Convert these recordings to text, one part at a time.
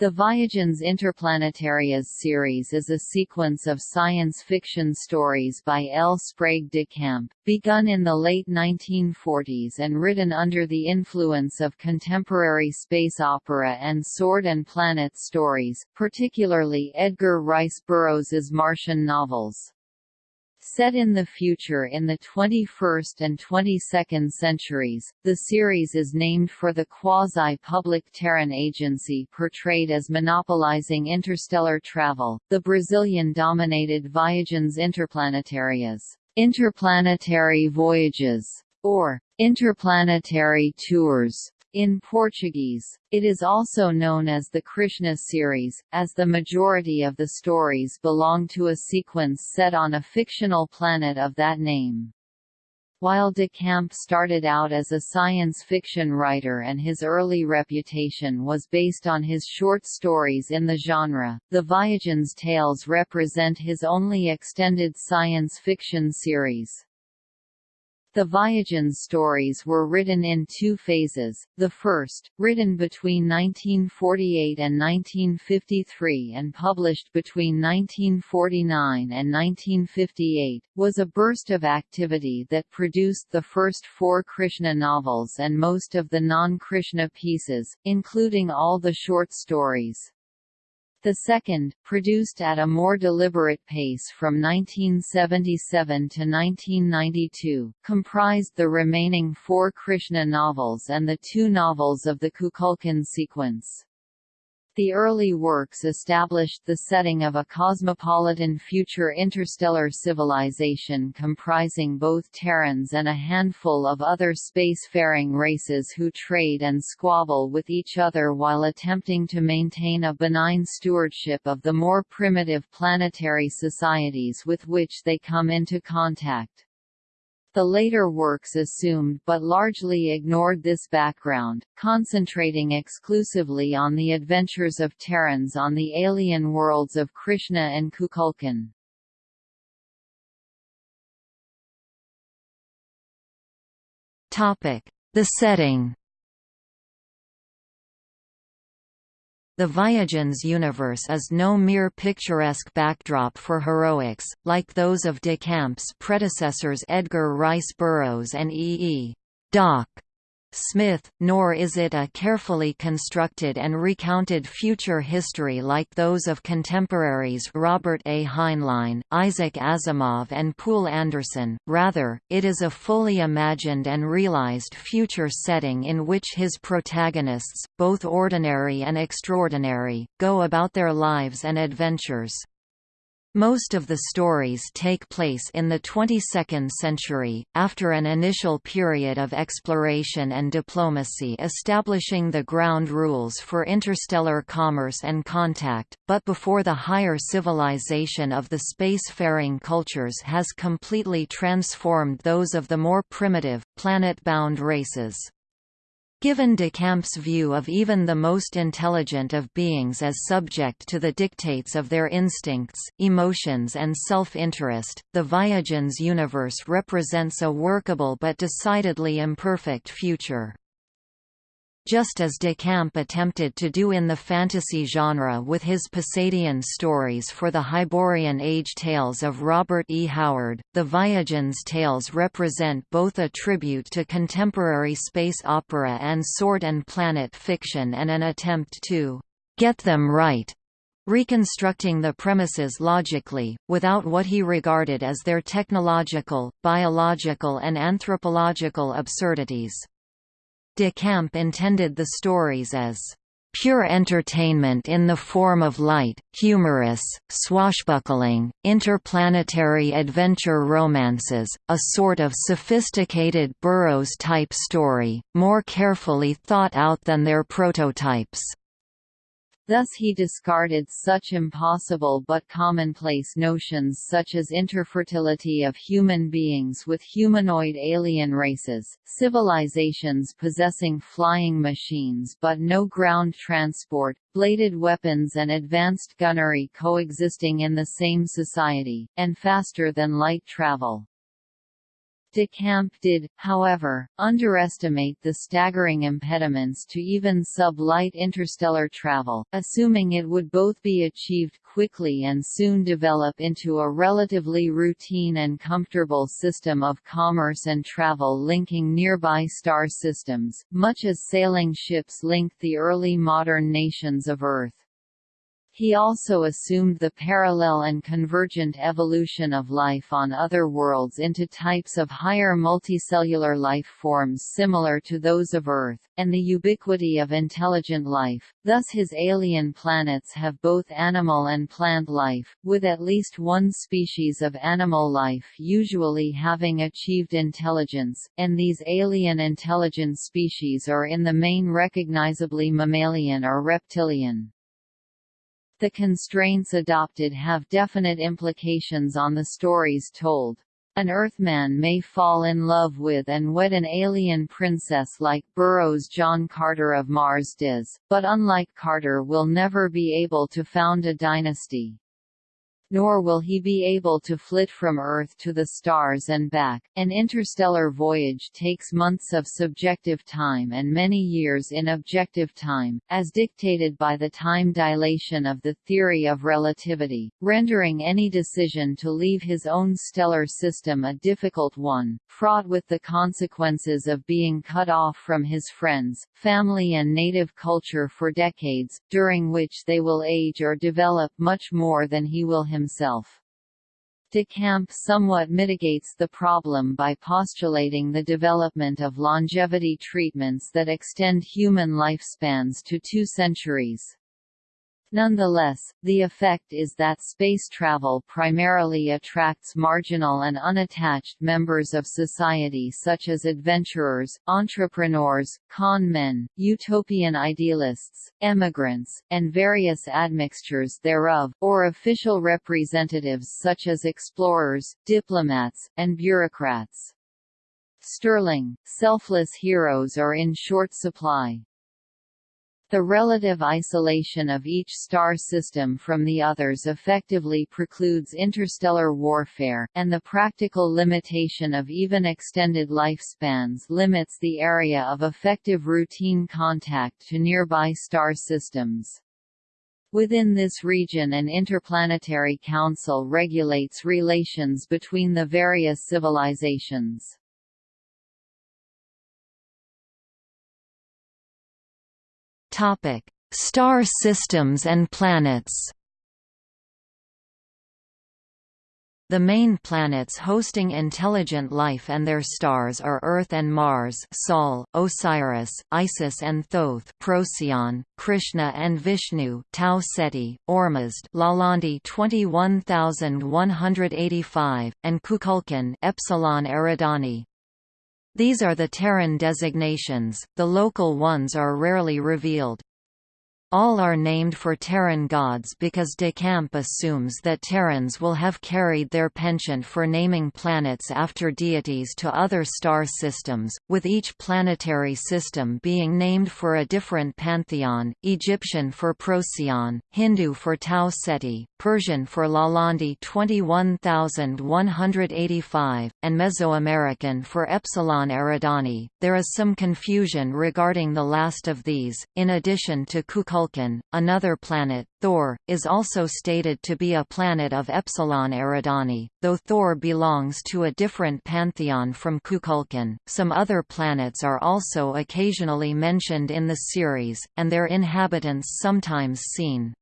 The Viagens Interplanetarias series is a sequence of science fiction stories by L. Sprague de Camp, begun in the late 1940s and written under the influence of contemporary space opera and sword and planet stories, particularly Edgar Rice Burroughs's Martian novels. Set in the future in the 21st and 22nd centuries, the series is named for the quasi-public Terran agency portrayed as monopolizing interstellar travel, the Brazilian-dominated Viagens Interplanetarias interplanetary voyages, or interplanetary tours. In Portuguese, it is also known as the Krishna series, as the majority of the stories belong to a sequence set on a fictional planet of that name. While de Camp started out as a science fiction writer and his early reputation was based on his short stories in the genre, the Viagens tales represent his only extended science fiction series. The Viagens stories were written in two phases, the first, written between 1948 and 1953 and published between 1949 and 1958, was a burst of activity that produced the first four Krishna novels and most of the non-Krishna pieces, including all the short stories. The second, produced at a more deliberate pace from 1977 to 1992, comprised the remaining four Krishna novels and the two novels of the Kukulkan sequence. The early works established the setting of a cosmopolitan future interstellar civilization comprising both Terrans and a handful of other spacefaring races who trade and squabble with each other while attempting to maintain a benign stewardship of the more primitive planetary societies with which they come into contact. The later works assumed but largely ignored this background, concentrating exclusively on the adventures of Terrans on the alien worlds of Krishna and Kukulkan. The setting The Viagens universe is no mere picturesque backdrop for heroics, like those of de Camp's predecessors Edgar Rice Burroughs and E. E. Doc. Smith, nor is it a carefully constructed and recounted future history like those of contemporaries Robert A. Heinlein, Isaac Asimov and Poul Anderson, rather, it is a fully imagined and realized future setting in which his protagonists, both ordinary and extraordinary, go about their lives and adventures. Most of the stories take place in the 22nd century, after an initial period of exploration and diplomacy establishing the ground rules for interstellar commerce and contact, but before the higher civilization of the spacefaring cultures has completely transformed those of the more primitive, planet-bound races. Given de Camp's view of even the most intelligent of beings as subject to the dictates of their instincts, emotions and self-interest, the Viagens universe represents a workable but decidedly imperfect future just as de Camp attempted to do in the fantasy genre with his Pusadian stories for the Hyborian Age tales of Robert E. Howard, the Viagens tales represent both a tribute to contemporary space opera and sword and planet fiction and an attempt to «get them right» reconstructing the premises logically, without what he regarded as their technological, biological and anthropological absurdities. De Camp intended the stories as pure entertainment in the form of light, humorous, swashbuckling, interplanetary adventure romances, a sort of sophisticated Burroughs-type story, more carefully thought out than their prototypes. Thus he discarded such impossible but commonplace notions such as interfertility of human beings with humanoid alien races, civilizations possessing flying machines but no ground transport, bladed weapons and advanced gunnery coexisting in the same society, and faster-than-light travel. De Camp did, however, underestimate the staggering impediments to even sub-light interstellar travel, assuming it would both be achieved quickly and soon develop into a relatively routine and comfortable system of commerce and travel linking nearby star systems, much as sailing ships linked the early modern nations of Earth. He also assumed the parallel and convergent evolution of life on other worlds into types of higher multicellular life forms similar to those of Earth, and the ubiquity of intelligent life, thus his alien planets have both animal and plant life, with at least one species of animal life usually having achieved intelligence, and these alien intelligent species are in the main recognizably mammalian or reptilian. The constraints adopted have definite implications on the stories told. An Earthman may fall in love with and wed an alien princess like Burroughs' John Carter of Mars does, but unlike Carter will never be able to found a dynasty nor will he be able to flit from Earth to the stars and back. An interstellar voyage takes months of subjective time and many years in objective time, as dictated by the time dilation of the theory of relativity, rendering any decision to leave his own stellar system a difficult one, fraught with the consequences of being cut off from his friends, family and native culture for decades, during which they will age or develop much more than he will himself himself. De Camp somewhat mitigates the problem by postulating the development of longevity treatments that extend human lifespans to two centuries. Nonetheless, the effect is that space travel primarily attracts marginal and unattached members of society such as adventurers, entrepreneurs, con men, utopian idealists, emigrants, and various admixtures thereof, or official representatives such as explorers, diplomats, and bureaucrats. Sterling, selfless heroes are in short supply. The relative isolation of each star system from the others effectively precludes interstellar warfare, and the practical limitation of even extended lifespans limits the area of effective routine contact to nearby star systems. Within this region an interplanetary council regulates relations between the various civilizations. Topic: Star systems and planets. The main planets hosting intelligent life and their stars are Earth and Mars Sol, Osiris, Isis and Thoth Procyon, Krishna and Vishnu Tau Ceti, Ormuzd Lalande 21185, and Kukulkan Epsilon Eridani. These are the Terran designations, the local ones are rarely revealed. All are named for Terran gods because De Camp assumes that Terrans will have carried their penchant for naming planets after deities to other star systems, with each planetary system being named for a different pantheon, Egyptian for Procyon, Hindu for Tau Ceti, Persian for Lalande 21185, and Mesoamerican for Epsilon Eridani. There is some confusion regarding the last of these, in addition to Kukulkan Vulcan, another planet, Thor, is also stated to be a planet of Epsilon Eridani, though Thor belongs to a different pantheon from Kukulkan. Some other planets are also occasionally mentioned in the series, and their inhabitants sometimes seen.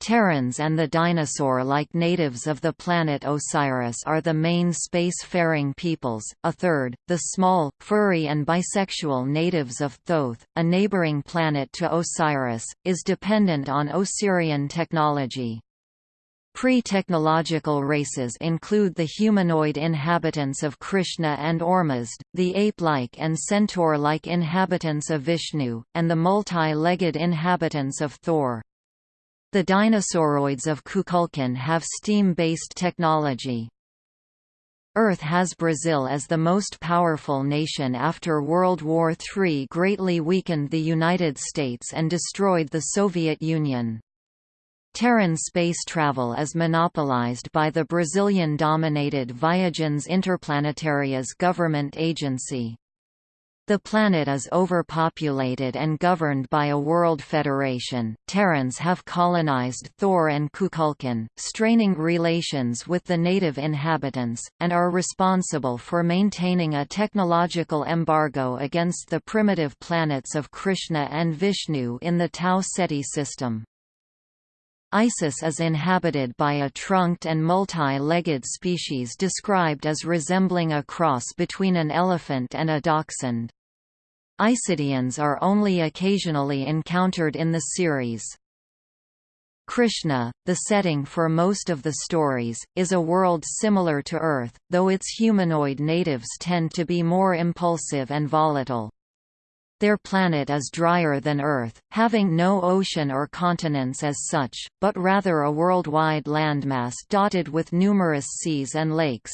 Terrans and the dinosaur-like natives of the planet Osiris are the main space-faring peoples, a third, the small, furry and bisexual natives of Thoth, a neighboring planet to Osiris, is dependent on Osirian technology. Pre-technological races include the humanoid inhabitants of Krishna and Ormuzd, the ape-like and centaur-like inhabitants of Vishnu, and the multi-legged inhabitants of Thor. The dinosauroids of Kukulkan have steam-based technology. Earth has Brazil as the most powerful nation after World War III greatly weakened the United States and destroyed the Soviet Union. Terran space travel is monopolized by the Brazilian-dominated Viagens Interplanetarias government agency. The planet is overpopulated and governed by a world federation. Terrans have colonized Thor and Kukulkan, straining relations with the native inhabitants, and are responsible for maintaining a technological embargo against the primitive planets of Krishna and Vishnu in the Tau Ceti system. Isis is inhabited by a trunked and multi-legged species described as resembling a cross between an elephant and a dachshund. Isidians are only occasionally encountered in the series. Krishna, the setting for most of the stories, is a world similar to Earth, though its humanoid natives tend to be more impulsive and volatile. Their planet is drier than Earth, having no ocean or continents as such, but rather a worldwide landmass dotted with numerous seas and lakes.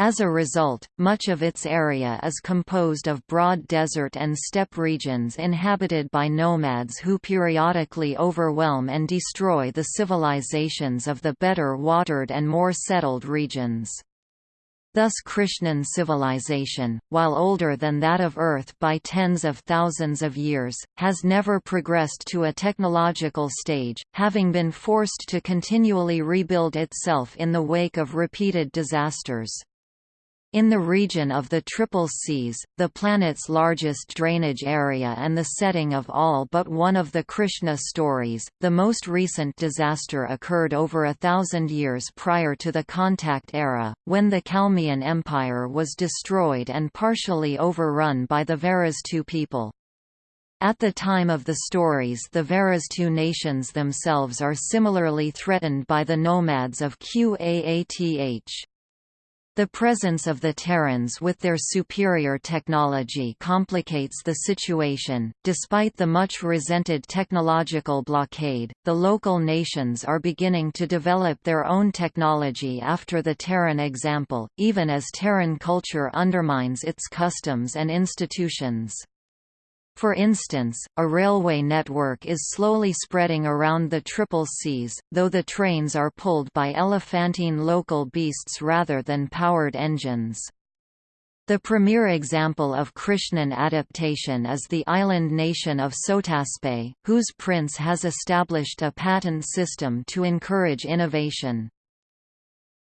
As a result, much of its area is composed of broad desert and steppe regions inhabited by nomads who periodically overwhelm and destroy the civilizations of the better watered and more settled regions. Thus Krishnan civilization, while older than that of Earth by tens of thousands of years, has never progressed to a technological stage, having been forced to continually rebuild itself in the wake of repeated disasters. In the region of the Triple Seas, the planet's largest drainage area and the setting of all but one of the Krishna stories, the most recent disaster occurred over a thousand years prior to the Contact era, when the Kalmian Empire was destroyed and partially overrun by the Varastu people. At the time of the stories the Varastu nations themselves are similarly threatened by the nomads of Qaath. The presence of the Terrans with their superior technology complicates the situation. Despite the much resented technological blockade, the local nations are beginning to develop their own technology after the Terran example, even as Terran culture undermines its customs and institutions. For instance, a railway network is slowly spreading around the Triple Seas, though the trains are pulled by elephantine local beasts rather than powered engines. The premier example of Krishnan adaptation is the island nation of Sotaspe, whose prince has established a patent system to encourage innovation.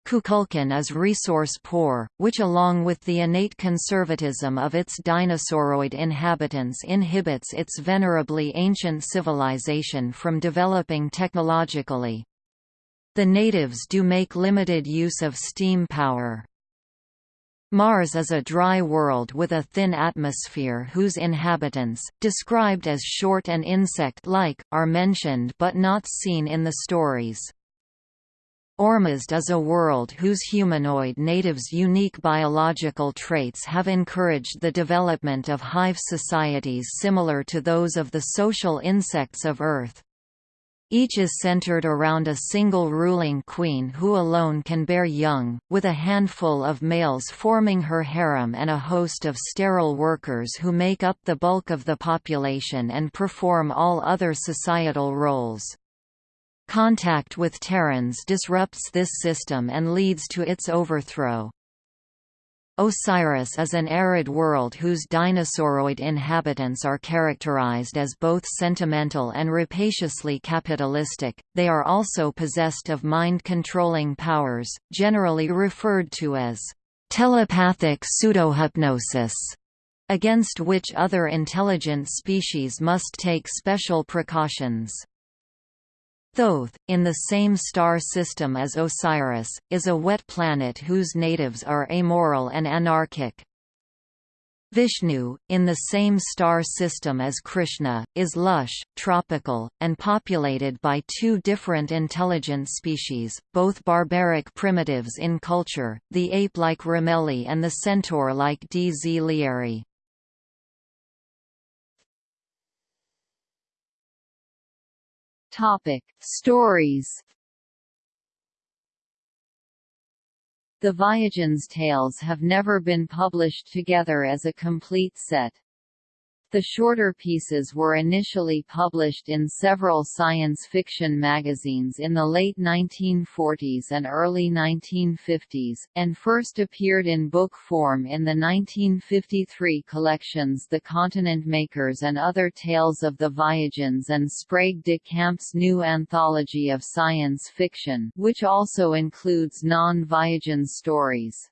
Kukulkan is resource-poor, which along with the innate conservatism of its dinosauroid inhabitants inhibits its venerably ancient civilization from developing technologically. The natives do make limited use of steam power. Mars is a dry world with a thin atmosphere whose inhabitants, described as short and insect-like, are mentioned but not seen in the stories. Ormuzd is a world whose humanoid natives' unique biological traits have encouraged the development of hive societies similar to those of the social insects of Earth. Each is centered around a single ruling queen who alone can bear young, with a handful of males forming her harem and a host of sterile workers who make up the bulk of the population and perform all other societal roles. Contact with Terrans disrupts this system and leads to its overthrow. Osiris is an arid world whose dinosauroid inhabitants are characterized as both sentimental and rapaciously capitalistic, they are also possessed of mind-controlling powers, generally referred to as telepathic pseudohypnosis, against which other intelligent species must take special precautions. Thoth, in the same star system as Osiris, is a wet planet whose natives are amoral and anarchic. Vishnu, in the same star system as Krishna, is lush, tropical, and populated by two different intelligent species, both barbaric primitives in culture, the ape-like Ramelli and the centaur-like Dz Lieri. Topic: Stories. The Viagens tales have never been published together as a complete set. The shorter pieces were initially published in several science fiction magazines in the late 1940s and early 1950s, and first appeared in book form in the 1953 collections The Continent Makers and Other Tales of the Voyageurs and Sprague de Camp's new anthology of science fiction which also includes non-Voyageurs stories.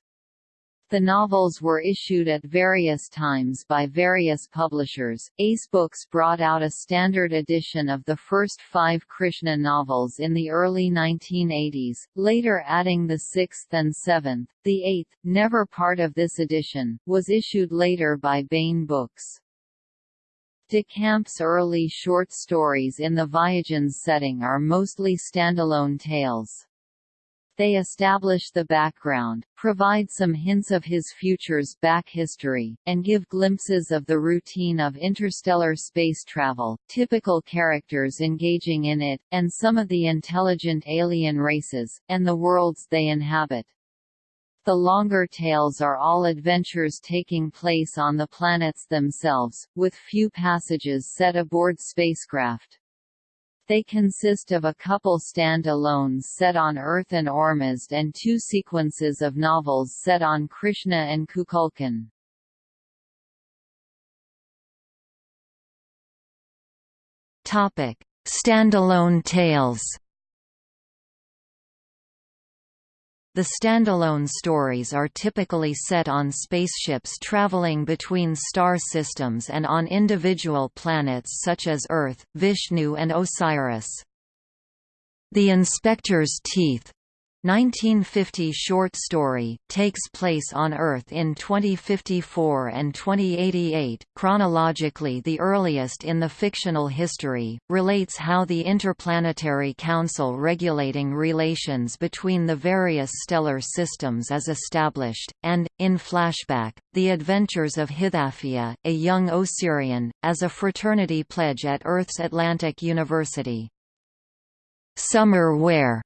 The novels were issued at various times by various publishers. Ace Books brought out a standard edition of the first five Krishna novels in the early 1980s, later adding the sixth and seventh. The eighth, never part of this edition, was issued later by Baen Books. De Camp's early short stories in the Voyageurs setting are mostly standalone tales. They establish the background, provide some hints of his future's back history, and give glimpses of the routine of interstellar space travel, typical characters engaging in it, and some of the intelligent alien races, and the worlds they inhabit. The longer tales are all adventures taking place on the planets themselves, with few passages set aboard spacecraft. They consist of a couple stand-alones set on Earth and Ormuzd and two sequences of novels set on Krishna and Kukulkan. Standalone tales. The standalone stories are typically set on spaceships traveling between star systems and on individual planets such as Earth, Vishnu and Osiris. The Inspector's Teeth 1950 short story, takes place on Earth in 2054 and 2088, chronologically the earliest in the fictional history, relates how the Interplanetary Council regulating relations between the various stellar systems is established, and, in flashback, the adventures of Hithafia, a young Osirian, as a fraternity pledge at Earth's Atlantic University. Summer Wear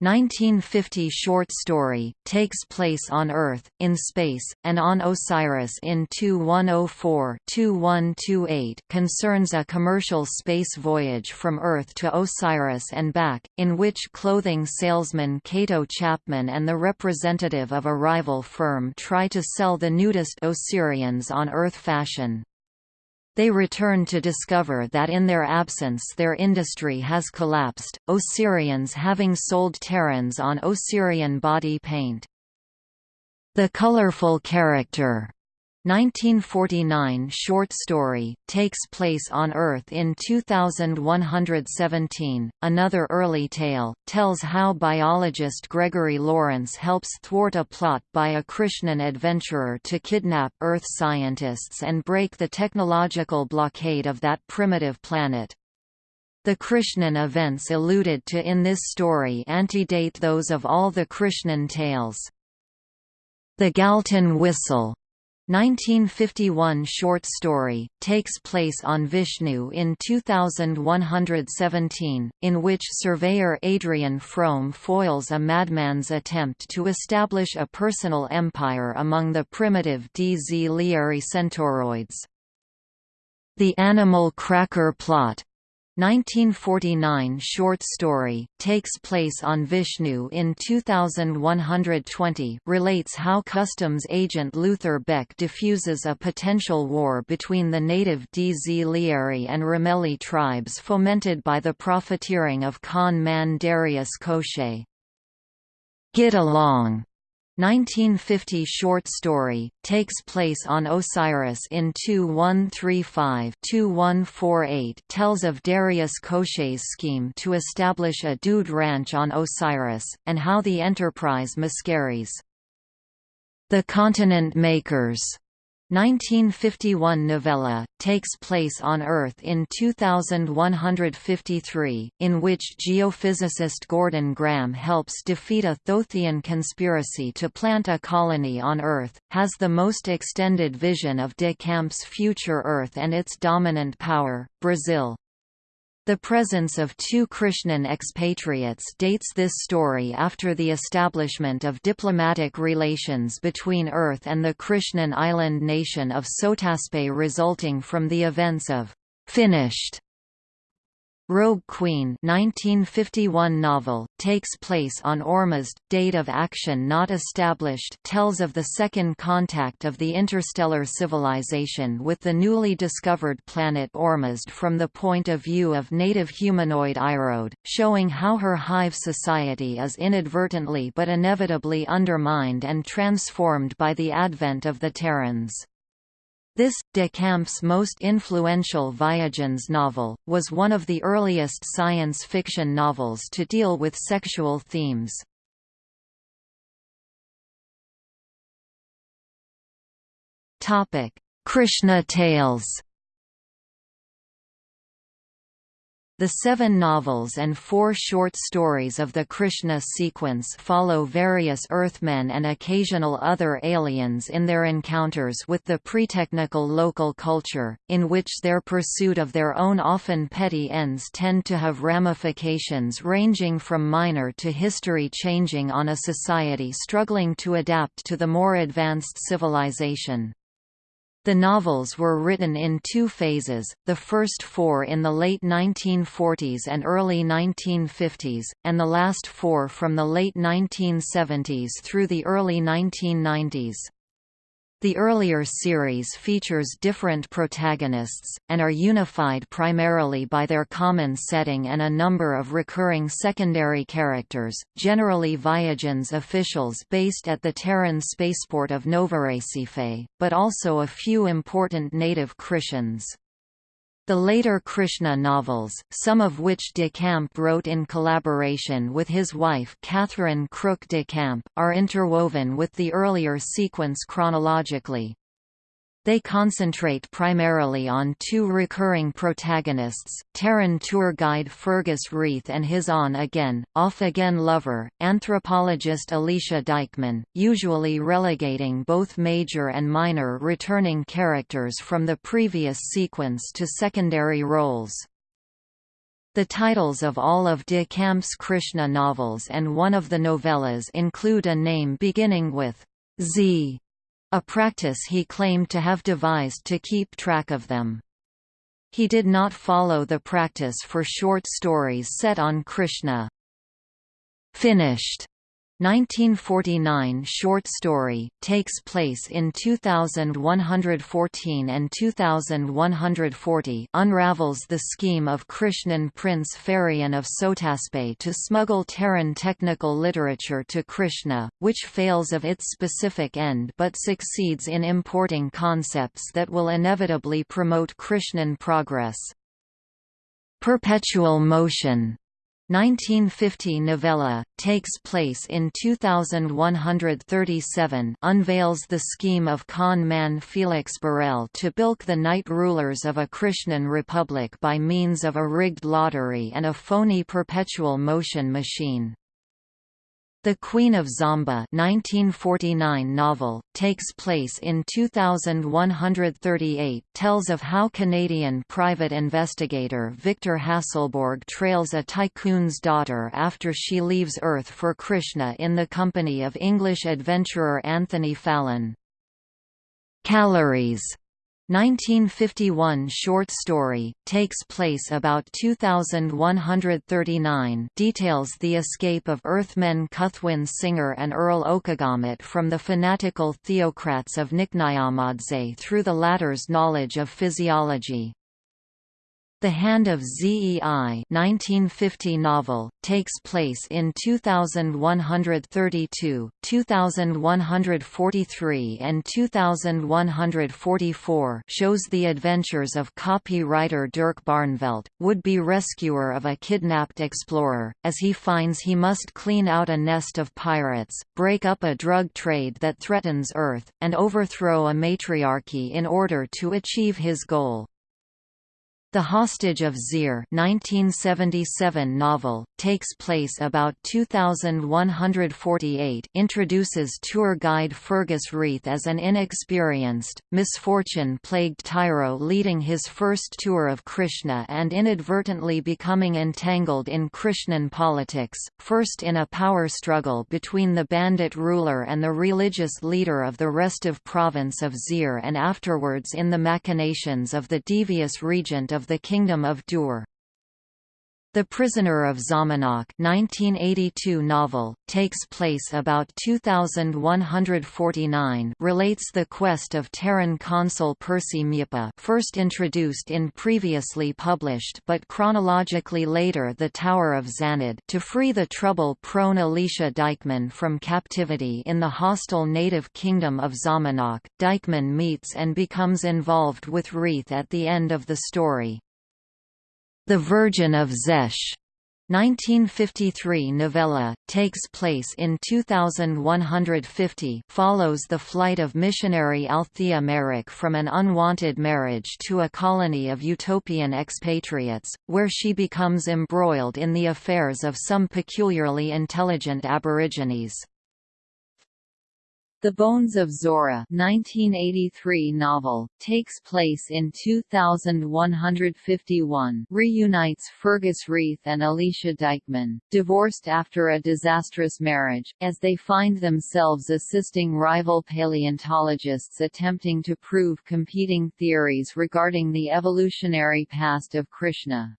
1950 short story, takes place on Earth, in space, and on Osiris in 2104-2128 concerns a commercial space voyage from Earth to Osiris and back, in which clothing salesman Cato Chapman and the representative of a rival firm try to sell the nudist Osirians on Earth fashion. They return to discover that in their absence their industry has collapsed, Osirians having sold Terrans on Osirian body paint. The colorful character 1949 short story, takes place on Earth in 2117. Another early tale, tells how biologist Gregory Lawrence helps thwart a plot by a Krishnan adventurer to kidnap Earth scientists and break the technological blockade of that primitive planet. The Krishnan events alluded to in this story antedate those of all the Krishnan tales. The Galton Whistle 1951 short story, takes place on Vishnu in 2117, in which surveyor Adrian Frome foils a madman's attempt to establish a personal empire among the primitive DZ Lieri Centauroids. The Animal Cracker Plot 1949 short story, takes place on Vishnu in 2120 relates how customs agent Luther Beck diffuses a potential war between the native DZ Lieri and Rameli tribes fomented by the profiteering of Khan man Darius Koshchei. Get Along 1950 short story, takes place on Osiris in 2135-2148 tells of Darius Koshchei's scheme to establish a dude ranch on Osiris, and how the enterprise miscarries. The Continent Makers 1951 novella, takes place on Earth in 2153, in which geophysicist Gordon Graham helps defeat a Thothian conspiracy to plant a colony on Earth, has the most extended vision of de Camp's future Earth and its dominant power, Brazil. The presence of two Krishnan expatriates dates this story after the establishment of diplomatic relations between Earth and the Krishnan island nation of Sotaspe resulting from the events of «finished» Rogue Queen 1951 novel, takes place on Ormuzd, date of action not established tells of the second contact of the interstellar civilization with the newly discovered planet Ormuzd from the point of view of native humanoid Irode, showing how her hive society is inadvertently but inevitably undermined and transformed by the advent of the Terrans. This, de Camp's most influential Viagens novel, was one of the earliest science fiction novels to deal with sexual themes. Krishna tales The seven novels and four short stories of the Krishna sequence follow various Earthmen and occasional other aliens in their encounters with the pre-technical local culture, in which their pursuit of their own often petty ends tend to have ramifications ranging from minor to history-changing on a society struggling to adapt to the more advanced civilization. The novels were written in two phases, the first four in the late 1940s and early 1950s, and the last four from the late 1970s through the early 1990s. The earlier series features different protagonists, and are unified primarily by their common setting and a number of recurring secondary characters, generally Viagens officials based at the Terran spaceport of Novorecife, but also a few important native Krishans. The later Krishna novels, some of which de Camp wrote in collaboration with his wife Catherine Crook de Camp, are interwoven with the earlier sequence chronologically. They concentrate primarily on two recurring protagonists, Terran tour guide Fergus Reith and his on-again, off-again lover, anthropologist Alicia Dyckman, usually relegating both major and minor returning characters from the previous sequence to secondary roles. The titles of all of de Camp's Krishna novels and one of the novellas include a name beginning with Z a practice he claimed to have devised to keep track of them. He did not follow the practice for short stories set on Krishna. Finished 1949 short story, takes place in 2114 and 2140 unravels the scheme of Krishnan Prince Farian of Sotaspe to smuggle Terran technical literature to Krishna, which fails of its specific end but succeeds in importing concepts that will inevitably promote Krishnan progress. Perpetual motion 1950 novella, takes place in 2137 unveils the scheme of con man Felix Borel to bilk the knight rulers of a Krishnan republic by means of a rigged lottery and a phony perpetual motion machine. The Queen of Zomba 1949 novel, takes place in 2138 tells of how Canadian private investigator Victor Hasselborg trails a tycoon's daughter after she leaves Earth for Krishna in the company of English adventurer Anthony Fallon. Calories 1951 short story, takes place about 2139 details the escape of Earthmen Cuthwin Singer and Earl Okagamut from the fanatical theocrats of Niknayamadze through the latter's knowledge of physiology. The Hand of ZEI 1950 novel, takes place in 2132, 2143 and 2144 shows the adventures of copywriter Dirk Barneveld, would-be rescuer of a kidnapped explorer, as he finds he must clean out a nest of pirates, break up a drug trade that threatens Earth, and overthrow a matriarchy in order to achieve his goal. The Hostage of Zir 1977 novel, takes place about 2148 introduces tour guide Fergus Reith as an inexperienced, misfortune-plagued tyro leading his first tour of Krishna and inadvertently becoming entangled in Krishnan politics, first in a power struggle between the bandit ruler and the religious leader of the restive province of Zir and afterwards in the machinations of the devious regent of the Kingdom of Dur. The Prisoner of Zamenhof 1982 novel, takes place about 2149 relates the quest of Terran consul Percy Mjipa first introduced in previously published but chronologically later The Tower of Zanad to free the trouble-prone Alicia Dyckman from captivity in the hostile native kingdom of Zamenhof. Dyckman meets and becomes involved with Reith at the end of the story. The Virgin of Zesh 1953 novella, takes place in 2150 follows the flight of missionary Althea Merrick from an unwanted marriage to a colony of utopian expatriates, where she becomes embroiled in the affairs of some peculiarly intelligent aborigines. The Bones of Zora 1983 novel, takes place in 2151 reunites Fergus Reith and Alicia Dyckman, divorced after a disastrous marriage, as they find themselves assisting rival paleontologists attempting to prove competing theories regarding the evolutionary past of Krishna.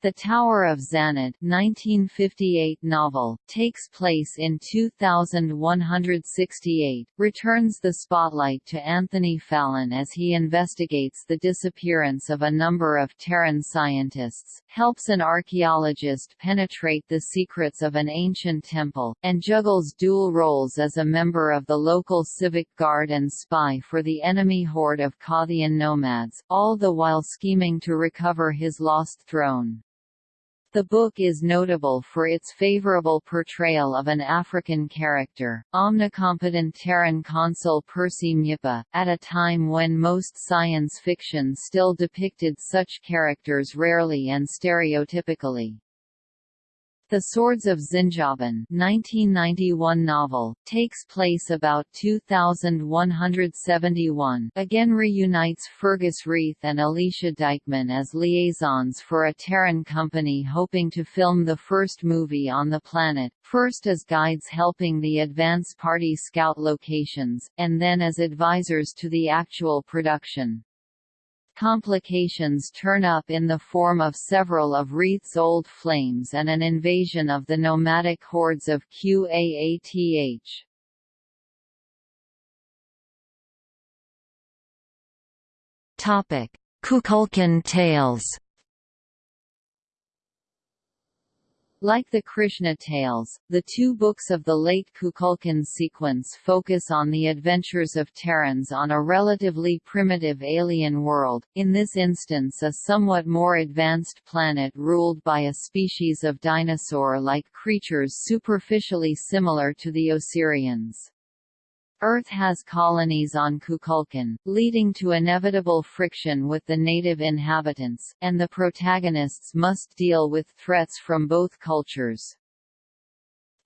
The Tower of Zanad 1958 novel, takes place in 2168, returns the spotlight to Anthony Fallon as he investigates the disappearance of a number of Terran scientists, helps an archaeologist penetrate the secrets of an ancient temple, and juggles dual roles as a member of the local civic guard and spy for the enemy horde of Kothian nomads, all the while scheming to recover his lost throne. The book is notable for its favorable portrayal of an African character, omnicompetent Terran consul Percy Mjipa, at a time when most science fiction still depicted such characters rarely and stereotypically. The Swords of Zinjaban 1991 novel, takes place about 2171 again reunites Fergus Reith and Alicia Dyckman as liaisons for a Terran company hoping to film the first movie on the planet, first as guides helping the advance party scout locations, and then as advisors to the actual production. Complications turn up in the form of several of Reith's old flames and an invasion of the nomadic hordes of Qaath. Kukulkan tales Like the Krishna tales, the two books of the late Kukulkan sequence focus on the adventures of Terrans on a relatively primitive alien world, in this instance a somewhat more advanced planet ruled by a species of dinosaur-like creatures superficially similar to the Osirians. Earth has colonies on Kukulkan, leading to inevitable friction with the native inhabitants, and the protagonists must deal with threats from both cultures.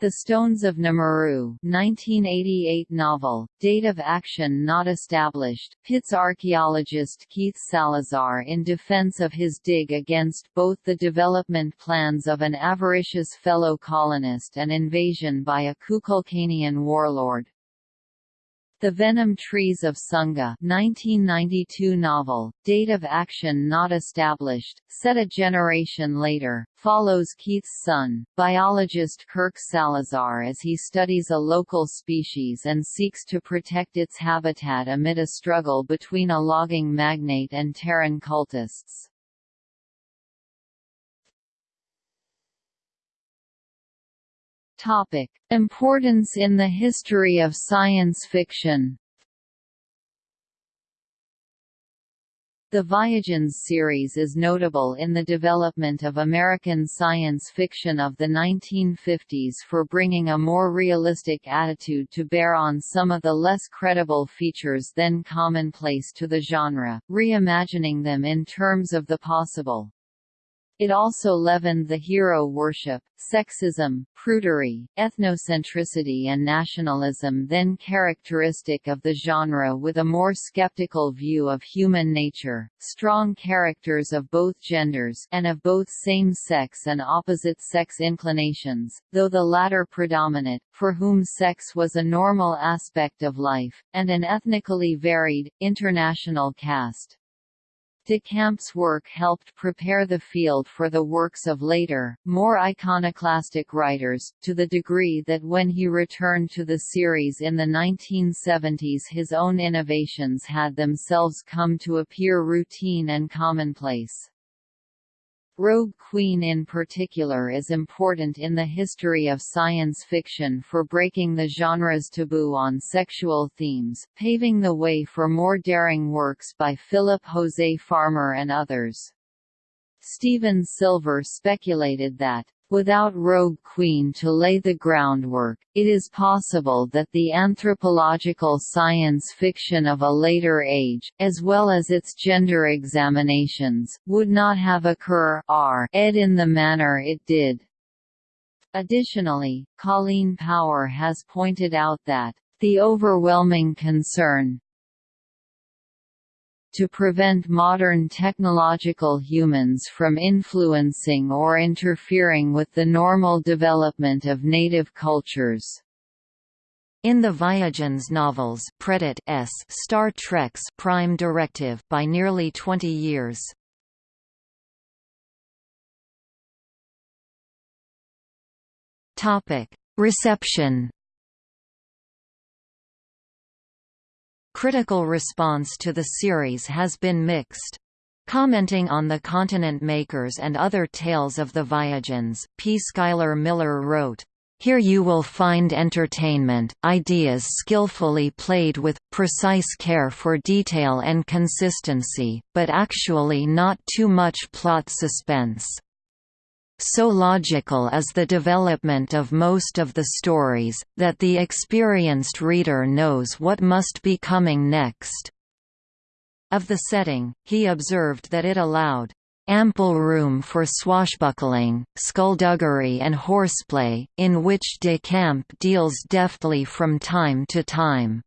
The Stones of Namuru 1988 novel, date of action not established, pits archaeologist Keith Salazar in defense of his dig against both the development plans of an avaricious fellow colonist and invasion by a Kukulkanian warlord. The Venom Trees of Sunga 1992 novel, date of action not established, set a generation later, follows Keith's son, biologist Kirk Salazar as he studies a local species and seeks to protect its habitat amid a struggle between a logging magnate and Terran cultists. Topic: Importance in the history of science fiction. The Viagens series is notable in the development of American science fiction of the 1950s for bringing a more realistic attitude to bear on some of the less credible features then commonplace to the genre, reimagining them in terms of the possible. It also leavened the hero worship, sexism, prudery, ethnocentricity and nationalism then characteristic of the genre with a more skeptical view of human nature, strong characters of both genders and of both same-sex and opposite-sex inclinations, though the latter predominant, for whom sex was a normal aspect of life, and an ethnically varied, international cast. De Camp's work helped prepare the field for the works of later, more iconoclastic writers, to the degree that when he returned to the series in the 1970s his own innovations had themselves come to appear routine and commonplace. Rogue Queen in particular is important in the history of science fiction for breaking the genre's taboo on sexual themes, paving the way for more daring works by Philip Jose Farmer and others. Steven Silver speculated that Without Rogue Queen to lay the groundwork, it is possible that the anthropological science fiction of a later age, as well as its gender examinations, would not have occur ed in the manner it did. Additionally, Colleen Power has pointed out that the overwhelming concern, to prevent modern technological humans from influencing or interfering with the normal development of native cultures. In the Viagens novels Predit S Star Trek's Prime Directive by nearly 20 years. Topic: Reception Critical response to the series has been mixed. Commenting on the Continent Makers and other tales of the Viagens, P. Schuyler Miller wrote, here you will find entertainment, ideas skillfully played with, precise care for detail and consistency, but actually not too much plot suspense. So logical is the development of most of the stories, that the experienced reader knows what must be coming next. Of the setting, he observed that it allowed ample room for swashbuckling, skullduggery and horseplay, in which de Camp deals deftly from time to time.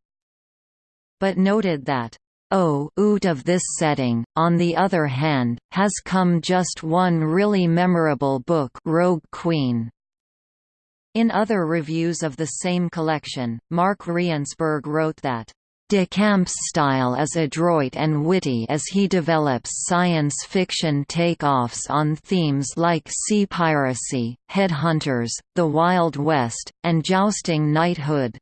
But noted that Out of this setting, on the other hand, has come just one really memorable book Rogue Queen. In other reviews of the same collection, Mark Reinsberg wrote that, De Camp's style is adroit and witty as he develops science fiction takeoffs on themes like sea piracy, headhunters, the Wild West, and jousting knighthood.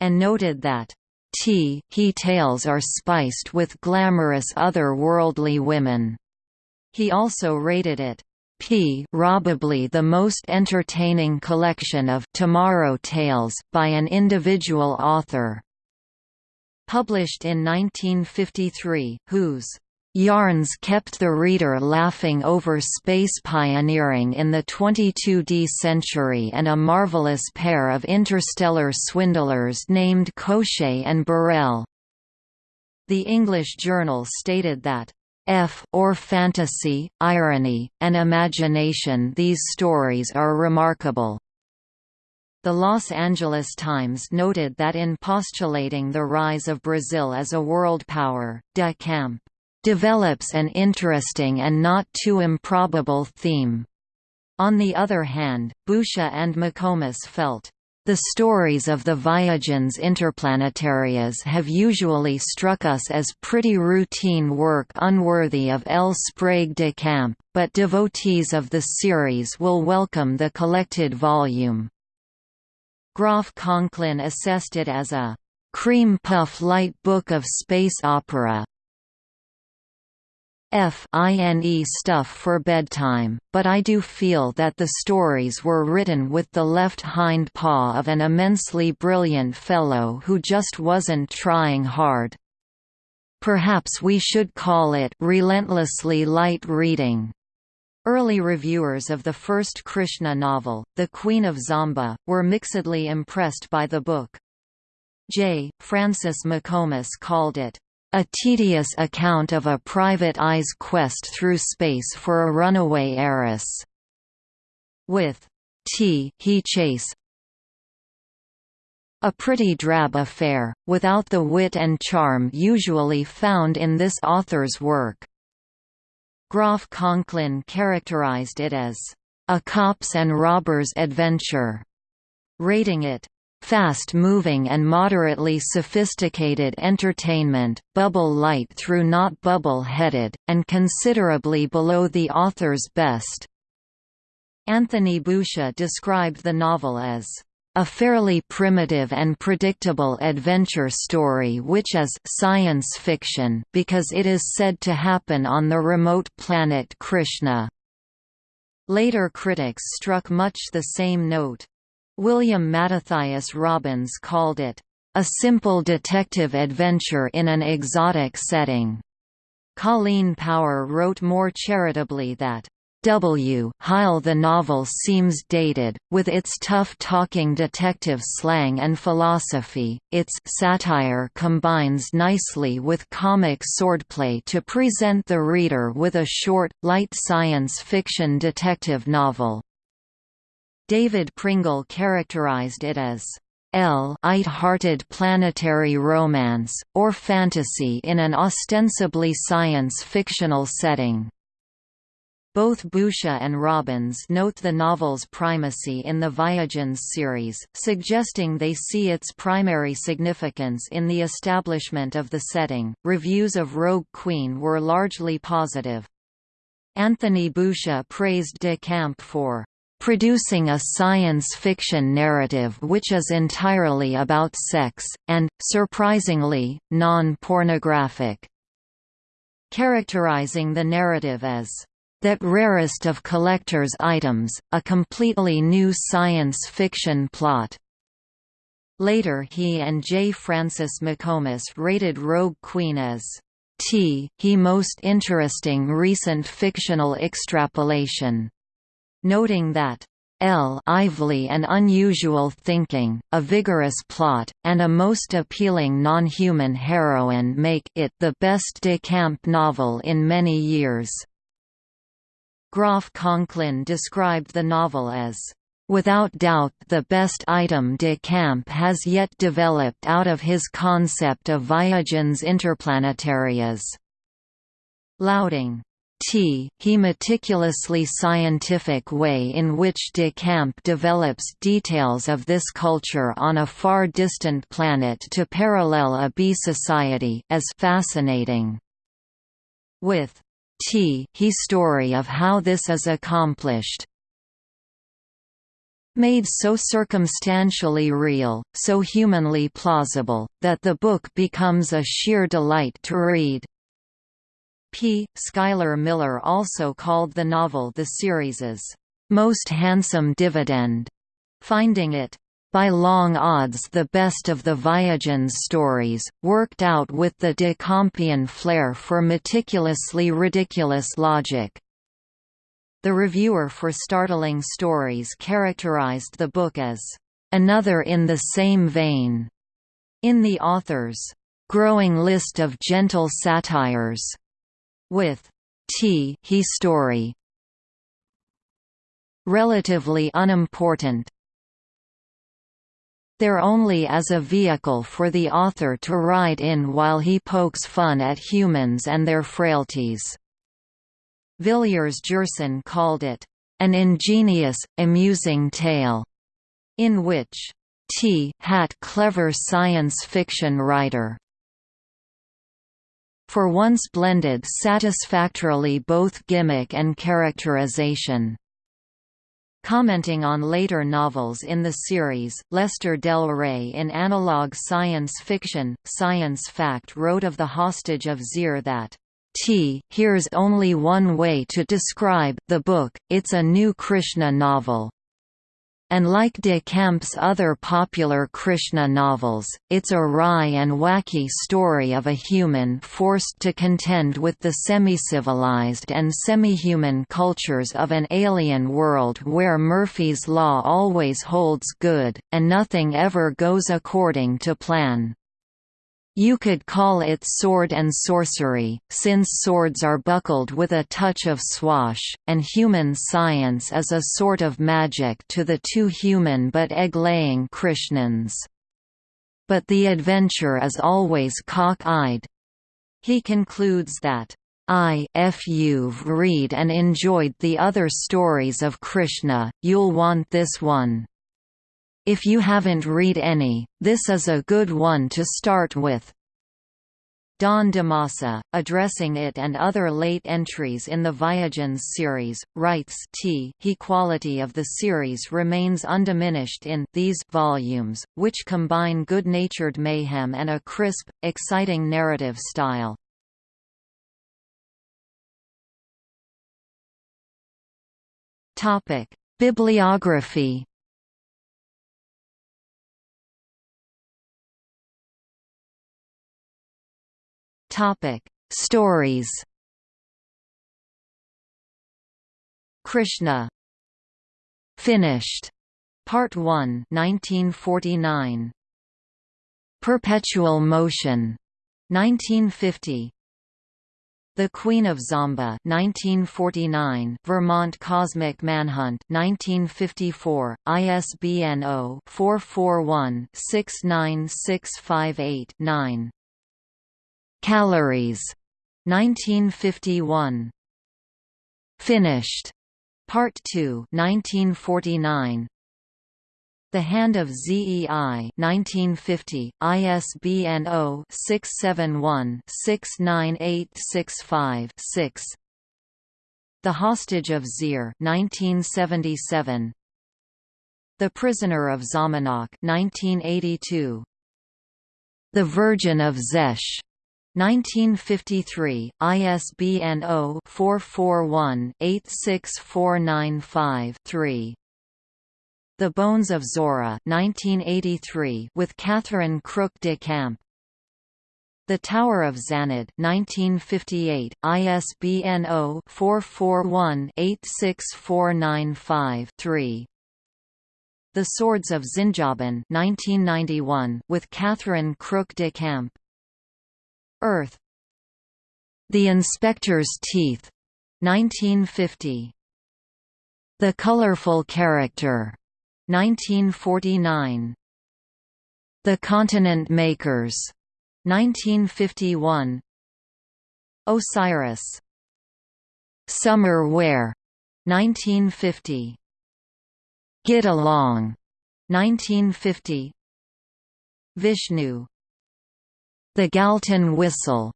And noted that, T he tales are spiced with glamorous other-worldly women. He also rated it P probably the most entertaining collection of tomorrow tales by an individual author. Published in 1953, whose Yarns kept the reader laughing over space pioneering in the 22D century and a marvelous pair of interstellar swindlers named Koshé and Burrell. The English Journal stated that F or fantasy, irony, and imagination these stories are remarkable. The Los Angeles Times noted that in postulating the rise of Brazil as a world power, de Camp develops an interesting and not too improbable theme. On the other hand, Boucher and McComas felt, the stories of the Viagens interplanetarias have usually struck us as pretty routine work unworthy of L. Sprague de Camp, but devotees of the series will welcome the collected volume. Groff Conklin assessed it as a cream puff light book of space opera, fine stuff for bedtime, but I do feel that the stories were written with the left hind paw of an immensely brilliant fellow who just wasn't trying hard. Perhaps we should call it relentlessly light reading. Early reviewers of the first Krishna novel, The Queen of Zamba, were mixedly impressed by the book. J. Francis McComas called it, "...a tedious account of a private eye's quest through space for a runaway heiress." With T. He Chase a pretty drab affair, without the wit and charm usually found in this author's work. Groff Conklin characterized it as a cops and robbers adventure, rating it fast-moving and moderately sophisticated entertainment, bubble light through not bubble-headed, and considerably below the author's best. Anthony Boucher described the novel as a fairly primitive and predictable adventure story which is science fiction because it is said to happen on the remote planet Krishna. Later critics struck much the same note. William Mattathias Robbins called it, "...a simple detective adventure in an exotic setting." Colleen Power wrote more charitably that, W. Heil The novel seems dated, with its tough-talking detective slang and philosophy, its satire combines nicely with comic swordplay to present the reader with a short, light science fiction detective novel. David Pringle characterized it as light-hearted planetary romance, or fantasy in an ostensibly science-fictional setting. Both Boucher and Robbins note the novel's primacy in the Viagens series, suggesting they see its primary significance in the establishment of the setting. Reviews of Rogue Queen were largely positive. Anthony Boucher praised de Camp for producing a science fiction narrative which is entirely about sex, and, surprisingly, non-pornographic. Characterizing the narrative as that rarest of collector's items, a completely new science fiction plot. Later he and J. Francis McComas rated Rogue Queen as T. He most interesting recent fictional extrapolation, noting that L lively and unusual thinking, a vigorous plot, and a most appealing non-human heroine make it the best de camp novel in many years. Groff Conklin described the novel as Without doubt the best item de camp has yet developed out of his concept of Viagens interplanetarias. Lauding T. He meticulously scientific way in which de Camp develops details of this culture on a far distant planet to parallel a bee society as fascinating. With T he story of how this is accomplished. Made so circumstantially real, so humanly plausible, that the book becomes a sheer delight to read. P. Schuyler Miller also called the novel the series's most handsome dividend, finding it by long odds the best of the Viagens stories, worked out with the de Campian flair for meticulously ridiculous logic. The reviewer for Startling Stories characterized the book as another in the same vein. In the author's growing list of gentle satires, with T he story relatively unimportant they're only as a vehicle for the author to ride in while he pokes fun at humans and their frailties. Villiers Gerson called it, "...an ingenious, amusing tale," in which T. Hat clever science fiction writer for once blended satisfactorily both gimmick and characterization. Commenting on later novels in the series, Lester Del Rey in analog science fiction, Science Fact wrote of The Hostage of Zir that, T. Here's only one way to describe the book, it's a new Krishna novel. And like de Camp's other popular Krishna novels, it's a wry and wacky story of a human forced to contend with the semi-civilized and semi-human cultures of an alien world where Murphy's Law always holds good, and nothing ever goes according to plan. You could call it sword and sorcery, since swords are buckled with a touch of swash, and human science is a sort of magic to the two human but egg-laying Krishnans. But the adventure is always cock-eyed. He concludes that, I if you've read and enjoyed the other stories of Krishna, you'll want this one. If you haven't read any, this is a good one to start with. Don D'Ammassa, addressing it and other late entries in the Viagens series, writes T he quality of the series remains undiminished in these volumes, which combine good-natured mayhem and a crisp, exciting narrative style. Bibliography Topic: Stories. Krishna. Finished. Part 1, 1949. Perpetual Motion. 1950. The Queen of Zamba 1949 Vermont Cosmic Manhunt 1954 ISBN 0-441-69658-9 Calories. 1951 Finished. Part 2 1949 The Hand of ZEI 1950 ISBN 0-671-69865-6 The Hostage of Zir 1977 The Prisoner of Zhamanak 1982 The Virgin of Zesh 1953, ISBN 0-441-86495-3. The Bones of Zora 1983 with Catherine Crook de Camp. The Tower of Zanad 1958, ISBN 0-441-86495-3. The Swords of Zinjaban 1991 with Catherine Crook de Camp. Earth. The Inspector's Teeth. 1950 The Colorful Character. 1949 The Continent Makers. 1951 Osiris. Summer Wear. 1950 Get Along. 1950 Vishnu the Galton Whistle,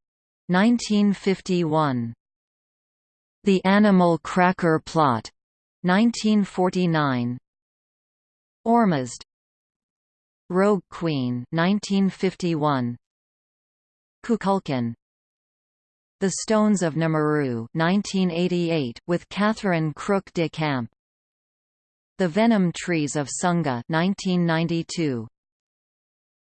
1951. The Animal Cracker Plot, 1949. Ormuzd. Rogue Queen, 1951. Kukulkan. The Stones of Nomuru, 1988, with Catherine Crook de Camp. The Venom Trees of Sunga, 1992.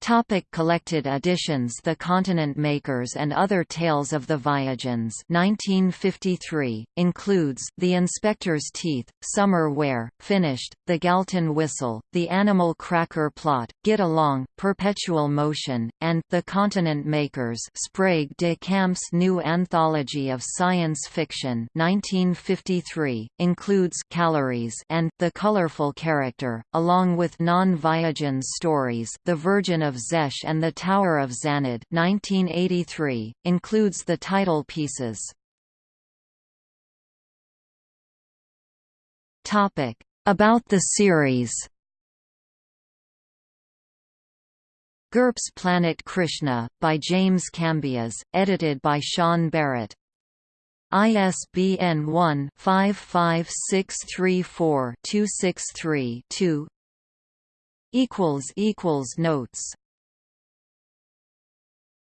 Topic collected editions The Continent Makers and Other Tales of the Viagens 1953, includes The Inspector's Teeth, Summer Wear, Finished, The Galton Whistle, The Animal Cracker Plot, Get Along, Perpetual Motion, and The Continent Makers Sprague de Camp's new anthology of science fiction 1953, includes Calories and The Colorful Character, along with non-Viagens stories The Virgin of Zesh and the Tower of Zanad 1983, includes the title pieces. About the series GURPS Planet Krishna, by James Cambias, edited by Sean Barrett. ISBN 1-55634-263-2 Notes